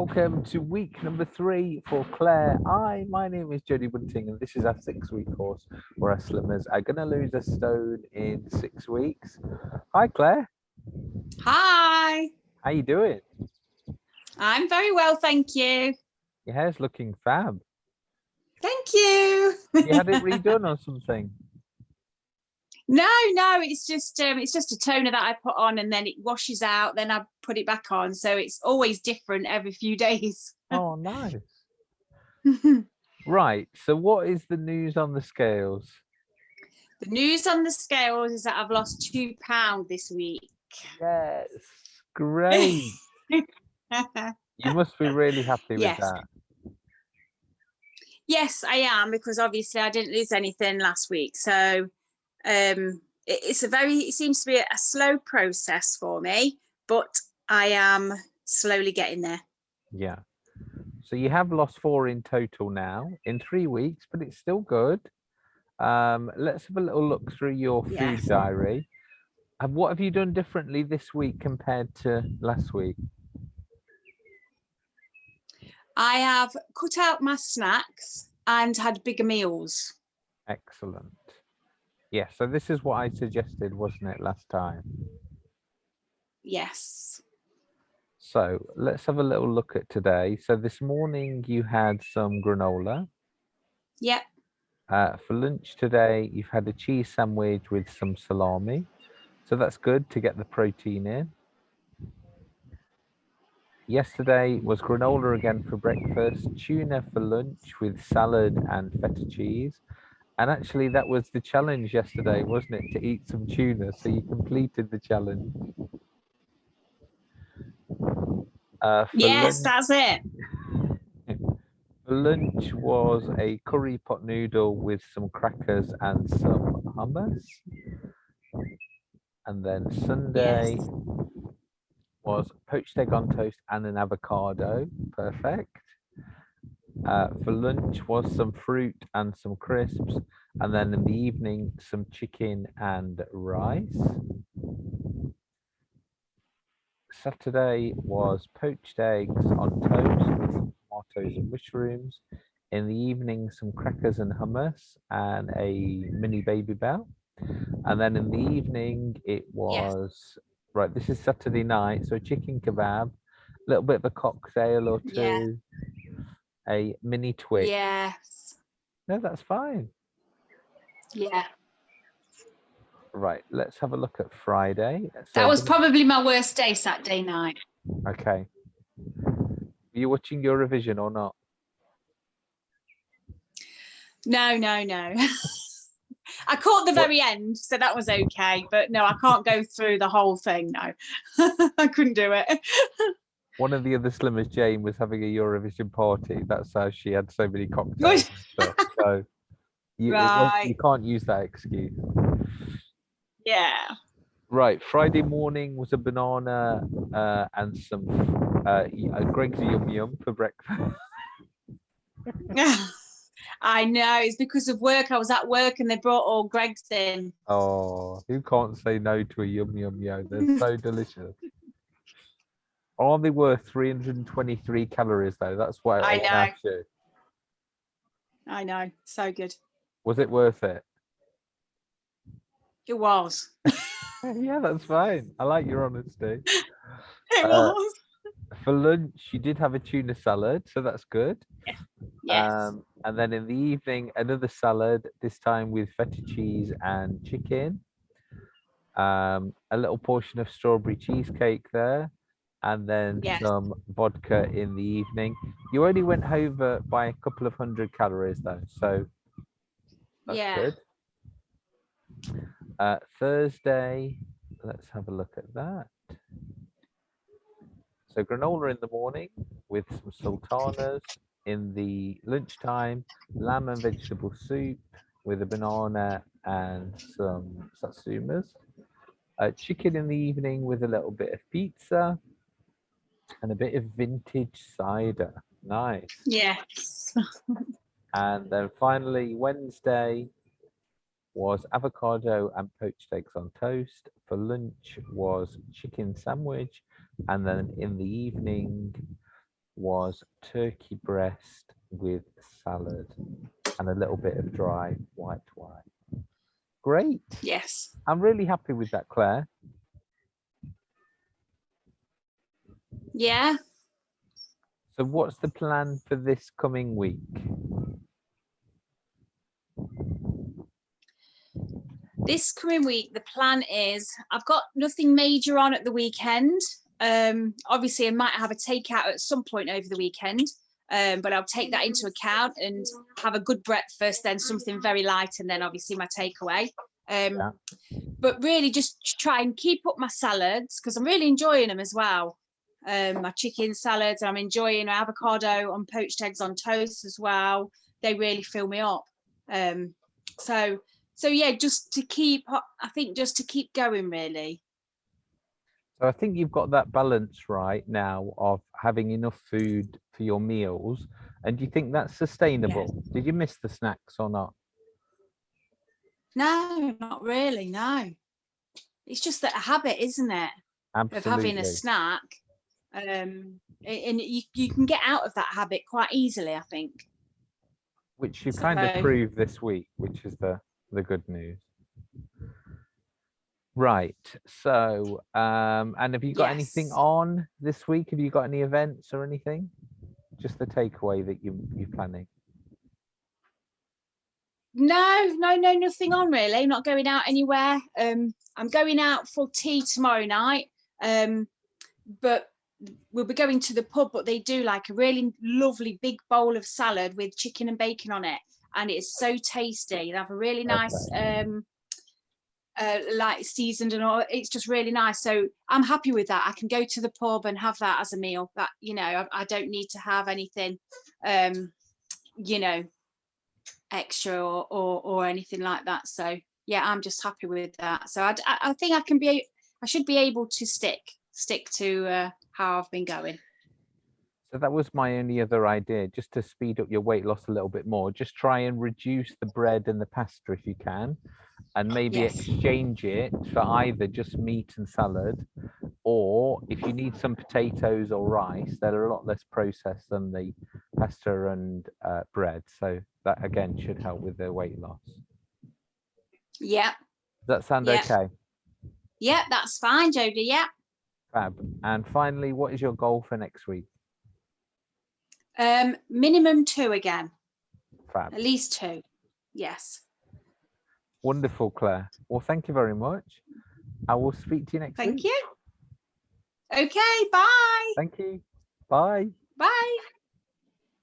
Welcome to week number three for Claire. Hi, my name is Jodie Bunting, and this is our six-week course where our slimmers are going to lose a stone in six weeks. Hi, Claire. Hi. How you doing? I'm very well, thank you. Your hair's looking fab. Thank you. You had it redone or something? No, no, it's just um, it's just a toner that I put on and then it washes out, then I put it back on. So it's always different every few days. Oh, nice. right. So, what is the news on the scales? The news on the scales is that I've lost two pound this week. Yes. Great. you must be really happy with Yes. that. Yes, I am because obviously I didn't lose anything last week. So um, it- it's a very it seems to be a slow process for me, but I am slowly getting there. Yeah. So you have lost four in total now in three weeks, but it's still good. Um, let's have a little look through your food Yes. diary. And what have you done differently this week compared to last week? I have cut out my snacks and had bigger meals. Excellent. Yeah, so this is what I suggested, wasn't it, last time? Yes. So let's have a little look at today. So this morning you had some granola. Yep. Uh, for lunch today, you've had a cheese sandwich with some salami. So that's good to get the protein in. Yesterday was granola again for breakfast, tuna for lunch with salad and feta cheese. And actually, that was the challenge yesterday, wasn't it? To eat some tuna. So you completed the challenge. Uh, Yes, lunch- that's it. Lunch was a curry pot noodle with some crackers and some hummus. And then Sunday Yes. was poached egg on toast and an avocado. Perfect. Uh, for lunch was some fruit and some crisps. And then in the evening, some chicken and rice. Saturday was poached eggs on toast with some tomatoes and mushrooms. In the evening, some crackers and hummus and a mini Babybel. And then in the evening, it was right. This is Saturday night, so chicken kebab, a little bit of a cocktail or two, Yeah. A mini twix. Yes. No, that's fine. Yeah. Right, let's have a look at Friday. So That was probably my worst day Saturday night. okay. Are you watching Eurovision or not? No, no, no. I caught the What- very end, so that was okay. But no, I can't go through the whole thing. No, I couldn't do it. One of the other slimmers, Jane, was having a Eurovision party. That's how she had so many cocktails stuff. So you, was- you can't use that excuse. Yeah. Right, Friday morning was a banana uh, and some uh, uh, Greggs Yum Yum for breakfast. I know it's because of work. I was at work and they brought all Greggs in. Oh, who can't say no to a Yum Yum Yo? They're so delicious. Are they worth 323 calories though? That's what I wanna know. you. I know, so good. Was it worth it? It was. yeah, that's fine. I like your honesty. It Uh, was. For lunch, you did have a tuna salad, so that's good. Yes. Um, and then in the evening, another salad, this time with feta cheese and chicken. Um, a little portion of strawberry cheesecake there. And then Yes. some vodka in the evening. You only went over by a couple of hundred calories though, so that's Yeah. good. Uh, Thursday, let's have a look at that. So granola in the morning with some sultanas. In the lunchtime, lamb and vegetable soup with a banana and some satsumas. Uh, chicken in the evening with a little bit of pizza and a bit of vintage cider. Nice. yes. And then finally, Wednesday was avocado and poached eggs on toast. For lunch was chicken sandwich. And then in the evening was turkey breast with salad and a little bit of dry white wine. Great. Yes. I'm really happy with that, Claire. Yeah. So what's the plan for this coming week? This coming week, the plan is I've got nothing major on at the weekend. Um, obviously, I might have a takeout at some point over the weekend, um, but I'll take that into account and have a good breakfast, then something very light, and then obviously my takeaway. Um, Yeah. But really, just try and keep up my salads because I'm really enjoying them as well. Um, my chicken salads, I'm enjoying avocado on poached eggs on toast as well. They really fill me up. Um, so, so yeah, just to keep, I think just to keep going really. So I think you've got that balance right now of having enough food for your meals. And do you think that's sustainable? Did you miss the snacks or not? No, not really. No, it's just that a habit, isn't it, of having a snack. Um, and you you can get out of that habit quite easily, I think. Which you kind of So- proved this week, which is the the good news. Right. So, um, and have you got anything on this week? Have you got any events or anything? Just the takeaway that you you're planning. No, no, no, nothing on really. Not going out anywhere. Um, I'm going out for tea tomorrow night. Um, but we'll be going to the pub, but they do like a really lovely big bowl of salad with chicken and bacon on it. And it's so tasty. They have a really nice um uh, like seasoned and all. It's just really nice. So i'm happy with that. I can go to the pub and have that as a meal that you know i, I don't need to have anything um you know extra or, or or anything like that. So yeah i'm just happy with that. So I, I think i can be i should be able to stick stick to uh, how i've been going So that was my only other idea, just to speed up your weight loss a little bit more. Just try and reduce the bread and the pasta if you can, and maybe Yes. exchange it for either just meat and salad, or if you need some potatoes or rice, they're a lot less processed than the pasta and uh, bread. So that again should help with the weight loss. yeah Does that sound Yeah. okay? yeah that's fine jodie yeah Fab. And finally, what is your goal for next week? um minimum two again Fab. at least two yes Wonderful, Claire. Well, thank you very much. I will speak to you next thank week. Thank you okay bye Thank you. Bye. Bye.